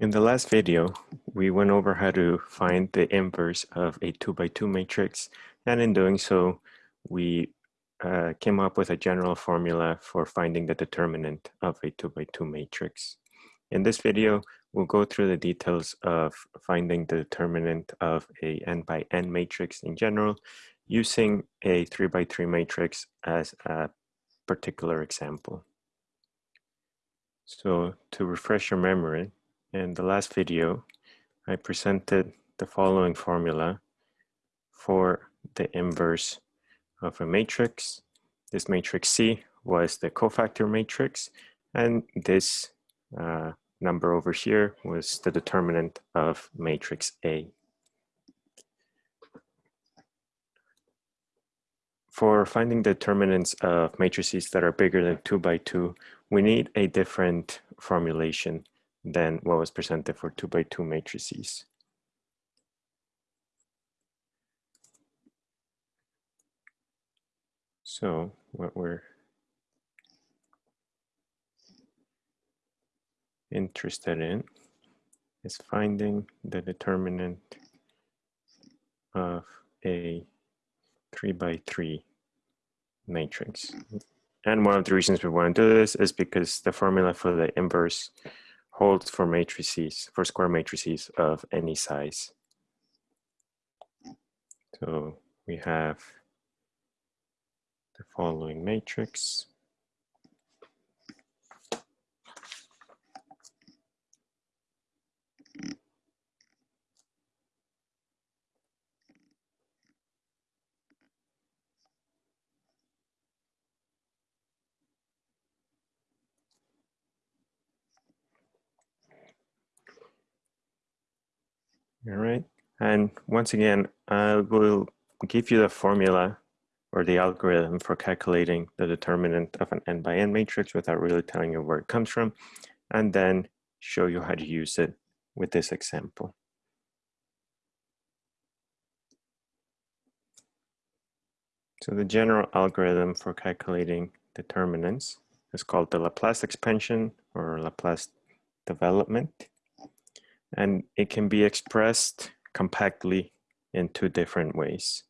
In the last video, we went over how to find the inverse of a 2 by 2 matrix, and in doing so, we uh, came up with a general formula for finding the determinant of a 2 by 2 matrix. In this video, we'll go through the details of finding the determinant of a n by n matrix in general, using a 3 by 3 matrix as a particular example. So to refresh your memory, in the last video, I presented the following formula for the inverse of a matrix. This matrix C was the cofactor matrix, and this uh, number over here was the determinant of matrix A. For finding determinants of matrices that are bigger than 2 by 2, we need a different formulation than what was presented for two by two matrices. So what we're interested in is finding the determinant of a three by three matrix. And one of the reasons we want to do this is because the formula for the inverse holds for matrices, for square matrices of any size. So we have the following matrix. All right. And once again, I will give you the formula or the algorithm for calculating the determinant of an n by n matrix without really telling you where it comes from, and then show you how to use it with this example. So the general algorithm for calculating determinants is called the Laplace expansion or Laplace development and it can be expressed compactly in two different ways.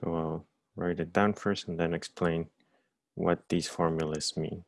So I'll write it down first and then explain what these formulas mean.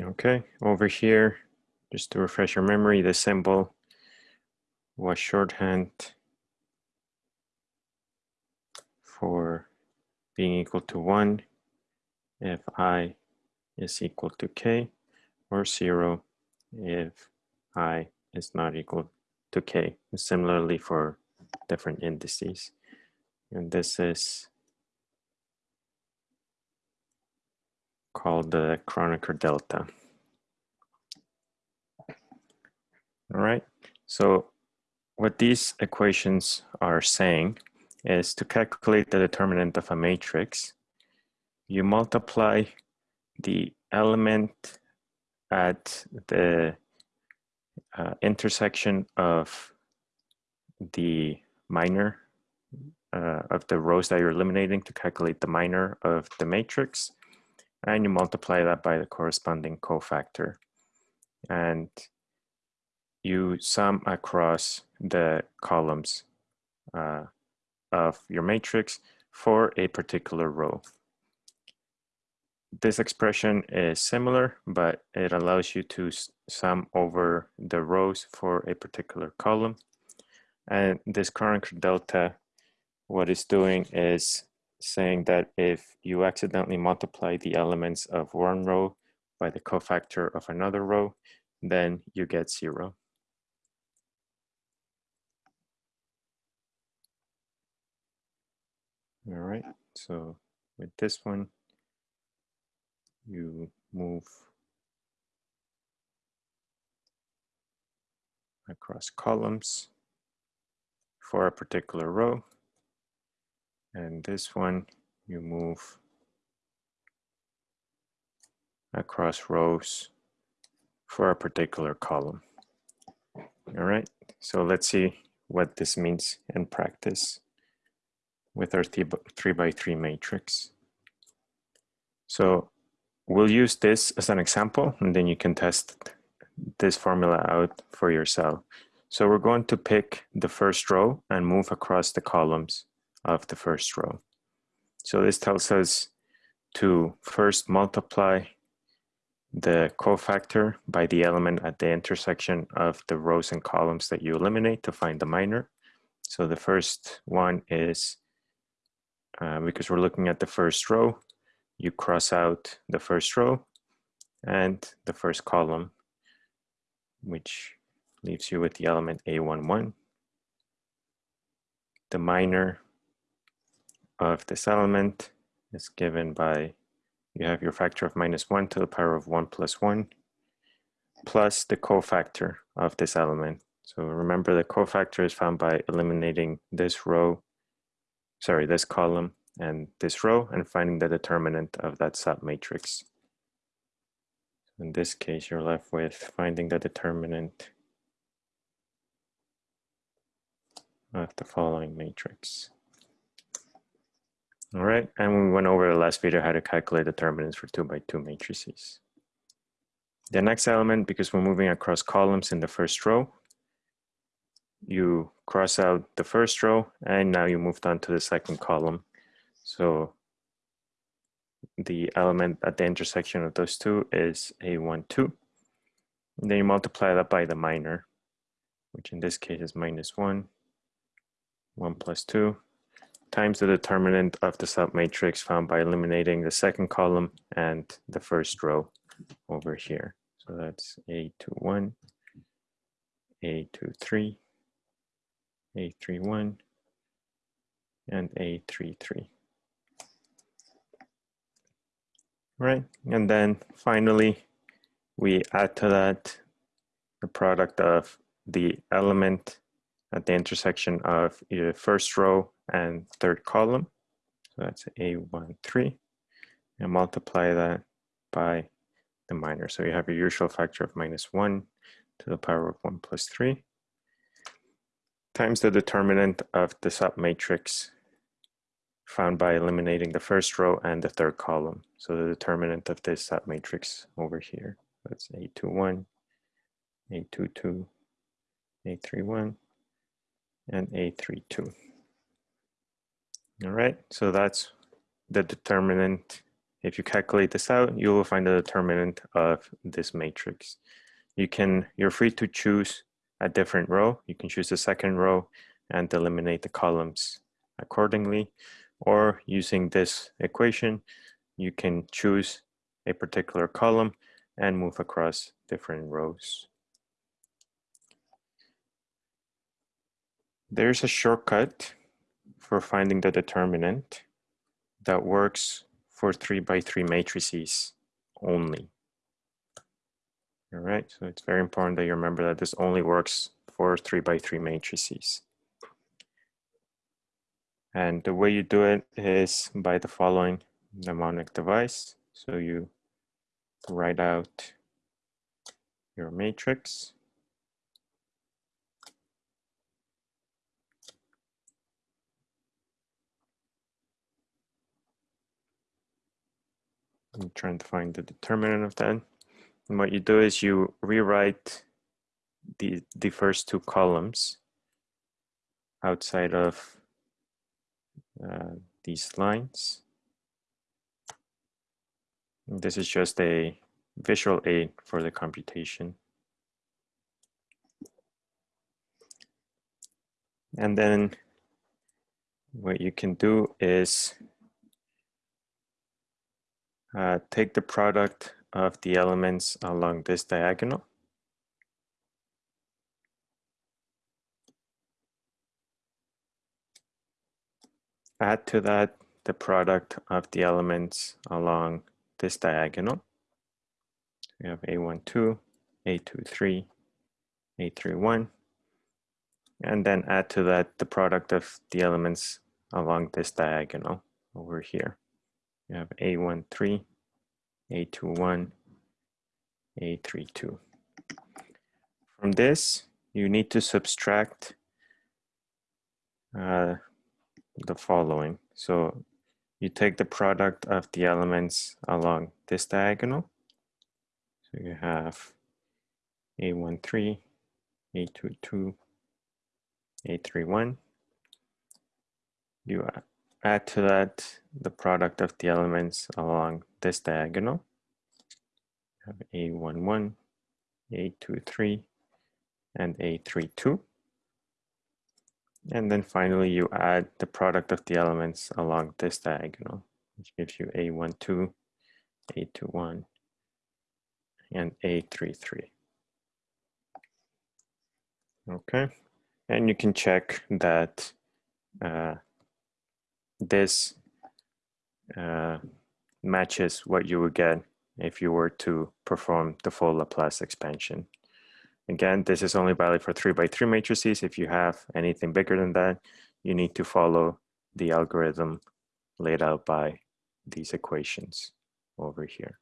Okay, over here, just to refresh your memory, the symbol was shorthand for being equal to 1 if i is equal to k, or 0 if i is not equal to k, similarly for different indices. And this is called the Kronecker delta. All right, so what these equations are saying is to calculate the determinant of a matrix, you multiply the element at the uh, intersection of the minor uh, of the rows that you're eliminating to calculate the minor of the matrix and you multiply that by the corresponding cofactor. And you sum across the columns uh, of your matrix for a particular row. This expression is similar, but it allows you to sum over the rows for a particular column. And this Kronecker delta, what it's doing is saying that if you accidentally multiply the elements of one row by the cofactor of another row, then you get zero. All right, so with this one, you move across columns for a particular row. And this one, you move across rows for a particular column. All right, so let's see what this means in practice with our three by three matrix. So we'll use this as an example and then you can test this formula out for yourself. So we're going to pick the first row and move across the columns of the first row. So this tells us to first multiply the cofactor by the element at the intersection of the rows and columns that you eliminate to find the minor. So the first one is, uh, because we're looking at the first row, you cross out the first row and the first column, which leaves you with the element A11. The minor of this element is given by, you have your factor of minus 1 to the power of 1 plus 1, plus the cofactor of this element. So remember the cofactor is found by eliminating this row, sorry, this column and this row and finding the determinant of that submatrix. In this case, you're left with finding the determinant of the following matrix. All right, and we went over the last video how to calculate determinants for two by two matrices. The next element, because we're moving across columns in the first row, you cross out the first row and now you moved on to the second column. So the element at the intersection of those two is A12. And then you multiply that by the minor, which in this case is minus 1, 1 plus 2, times the determinant of the submatrix found by eliminating the second column and the first row over here. So that's A21, A23, A31, and A33. Right, and then finally, we add to that the product of the element at the intersection of the first row and third column. So that's A13 and multiply that by the minor. So you have your usual factor of minus one to the power of one plus three times the determinant of the submatrix found by eliminating the first row and the third column. So the determinant of this submatrix over here. That's A21, A22, A31, and A32. All right, so that's the determinant. If you calculate this out, you will find the determinant of this matrix. You can, you're free to choose a different row. You can choose the second row and eliminate the columns accordingly. Or using this equation, you can choose a particular column and move across different rows. There's a shortcut for finding the determinant that works for three by three matrices only. All right, so it's very important that you remember that this only works for three by three matrices. And the way you do it is by the following mnemonic device. So you write out your matrix I'm trying to find the determinant of that. And what you do is you rewrite the, the first two columns outside of uh, these lines. And this is just a visual aid for the computation. And then what you can do is uh, take the product of the elements along this diagonal. Add to that the product of the elements along this diagonal. We have A12, A23, A31, and then add to that the product of the elements along this diagonal over here. You have A13, A21, A32. From this, you need to subtract uh, the following. So you take the product of the elements along this diagonal. So you have A13, A22, A31. You add to that the product of the elements along this diagonal. You have A11, A23, and A32. And then finally, you add the product of the elements along this diagonal, which gives you A12, A21, and A33. Okay, and you can check that uh, this uh, matches what you would get if you were to perform the full Laplace expansion. Again, this is only valid for three by three matrices. If you have anything bigger than that, you need to follow the algorithm laid out by these equations over here.